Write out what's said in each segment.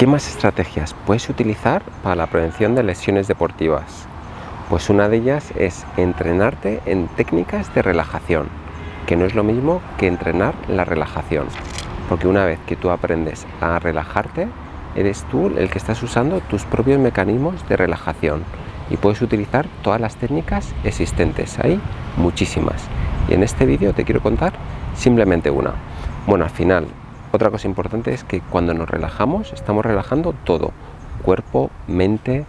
¿Qué más estrategias puedes utilizar para la prevención de lesiones deportivas? Pues una de ellas es entrenarte en técnicas de relajación, que no es lo mismo que entrenar la relajación, porque una vez que tú aprendes a relajarte, eres tú el que estás usando tus propios mecanismos de relajación y puedes utilizar todas las técnicas existentes, hay muchísimas. Y en este vídeo te quiero contar simplemente una. Bueno, al final otra cosa importante es que cuando nos relajamos, estamos relajando todo, cuerpo, mente,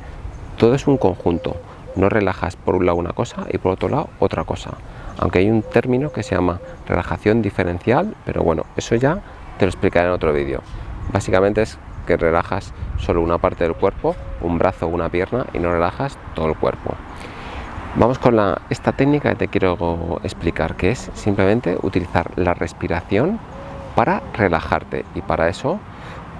todo es un conjunto. No relajas por un lado una cosa y por otro lado otra cosa. Aunque hay un término que se llama relajación diferencial, pero bueno, eso ya te lo explicaré en otro vídeo. Básicamente es que relajas solo una parte del cuerpo, un brazo una pierna y no relajas todo el cuerpo. Vamos con la, esta técnica que te quiero explicar, que es simplemente utilizar la respiración para relajarte. Y para eso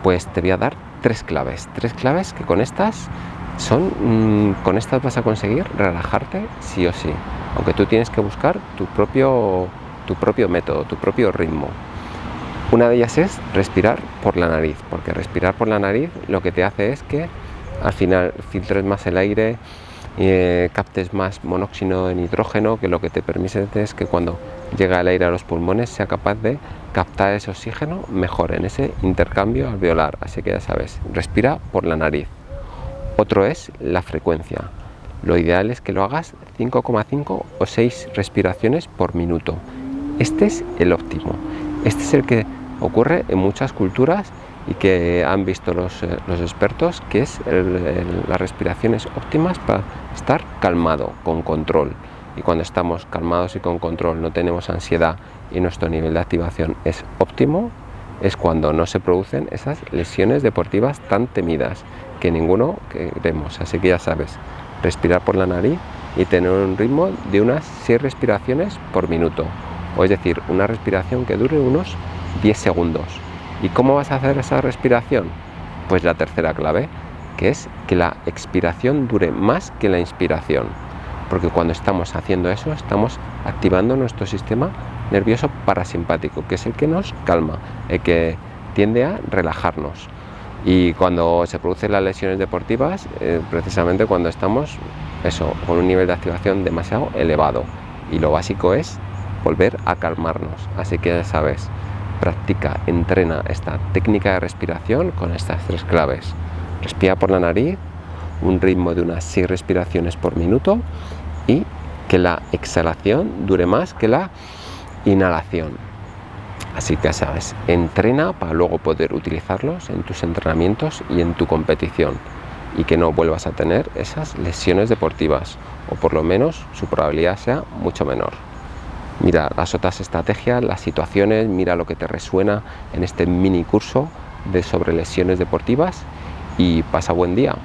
pues te voy a dar tres claves. Tres claves que con estas son mm, con estas vas a conseguir relajarte sí o sí. Aunque tú tienes que buscar tu propio tu propio método tu propio ritmo. Una de ellas es respirar por la nariz porque respirar por la nariz lo que te hace es que al final filtres más el aire eh, captes más monóxido de nitrógeno que lo que te permite es que cuando llega el aire a los pulmones sea capaz de captar ese oxígeno mejor en ese intercambio alveolar. Así que ya sabes respira por la nariz. Otro es la frecuencia. Lo ideal es que lo hagas 5,5 o 6 respiraciones por minuto. Este es el óptimo. Este es el que ocurre en muchas culturas y que han visto los, eh, expertos que es las respiraciones óptimas para estar calmado, con control. Y cuando estamos calmados y con control, no tenemos ansiedad y nuestro nivel de activación es óptimo, es cuando no se producen esas lesiones deportivas tan temidas que ninguno queremos. Así que ya sabes, respirar por la nariz y tener un ritmo de unas 6 respiraciones por minuto. O es decir, una respiración que dure unos 10 segundos. ¿Y cómo vas a hacer esa respiración? Pues la tercera clave, que es que la expiración dure más que la inspiración. Porque cuando estamos haciendo eso, estamos activando nuestro sistema nervioso parasimpático, que es el que nos calma, el que tiende a relajarnos. Y cuando se producen las lesiones deportivas, eh, precisamente cuando estamos eso, con un nivel de activación demasiado elevado. Y lo básico es volver a calmarnos. Así que ya sabes, practica, entrena esta técnica de respiración con estas tres claves. Respira por la nariz, un ritmo de unas 6 respiraciones por minuto y que la exhalación dure más que la inhalación. Así que sabes, entrena para luego poder utilizarlos en tus entrenamientos y en tu competición y que no vuelvas a tener esas lesiones deportivas o por lo menos su probabilidad sea mucho menor. Mira las otras estrategias, las situaciones, mira lo que te resuena en este mini curso de sobre lesiones deportivas y pasa buen día.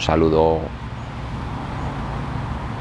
Saludo